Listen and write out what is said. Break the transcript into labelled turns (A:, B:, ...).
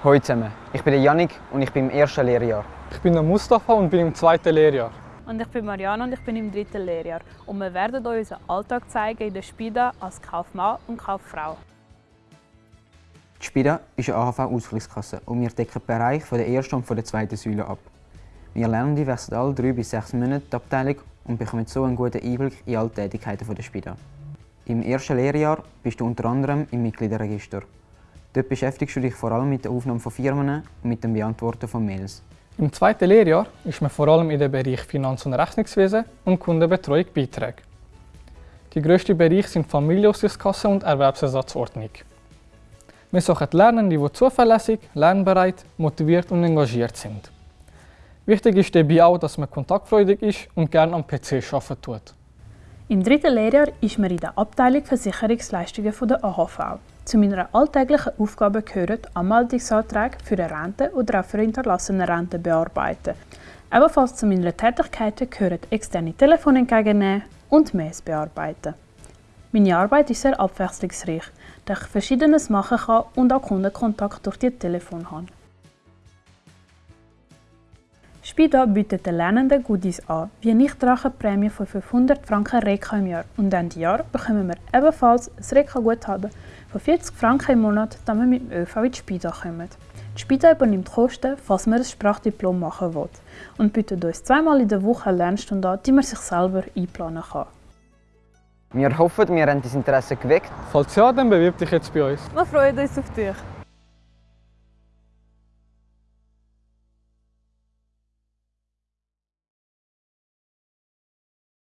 A: Hallo zusammen, ich bin der Yannick und ich bin im ersten Lehrjahr.
B: Ich bin der Mustafa und bin im zweiten Lehrjahr.
C: Und ich bin Mariana und ich bin im dritten Lehrjahr. Und wir werden euch unseren Alltag zeigen in der Spida als Kaufmann und Kauffrau.
A: Die Spida ist eine AHV-Ausgleichskasse und wir decken den Bereich von der ersten und von der zweiten Säule ab. Wir Lernende wechseln alle drei bis sechs Monate die Abteilung und bekommen so einen guten Einblick in alle Tätigkeiten der Spida. Im ersten Lehrjahr bist du unter anderem im Mitgliederregister. Dort beschäftigst du dich vor allem mit der Aufnahme von Firmen und mit dem Beantworten von Mails.
B: Im zweiten Lehrjahr ist man vor allem in den Bereich Finanz- und Rechnungswesen und Kundenbetreuung beitragen. Die grössten Bereiche sind Familienausgleichskasse und Erwerbsersatzordnung. Wir suchen Lernende, die zuverlässig, lernbereit, motiviert und engagiert sind. Wichtig ist dabei auch, dass man kontaktfreudig ist und gerne am PC arbeiten tut.
C: Im dritten Lehrjahr ist man in der Abteilung Versicherungsleistungen der AHV. Zu meiner alltäglichen Aufgabe gehören Anmeldungsanträge für eine Rente oder auch für hinterlassene Rente bearbeiten. Ebenfalls zu meiner Tätigkeiten gehören externe Telefone entgegennehmen und Mails bearbeiten. Meine Arbeit ist sehr abwechslungsreich, da ich Verschiedenes machen kann und auch Kundenkontakt durch die Telefon habe. Spida bietet den Lernenden Goodies an, wie eine Nichtrachenprämie von 500 Franken Reka im Jahr. Und Ende Jahr bekommen wir ebenfalls ein Reka-Guthaben von 40 Franken im Monat, damit wir mit dem ÖV in die Spida kommen. Die Spida übernimmt Kosten, falls man ein Sprachdiplom machen will und bietet uns zweimal in der Woche eine Lernstunde an, die man sich selber einplanen kann.
A: Wir hoffen, wir haben das Interesse geweckt.
B: Falls ja, dann bewirb dich jetzt bei uns.
C: Wir freuen uns auf dich!